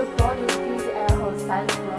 Supporting these air hostess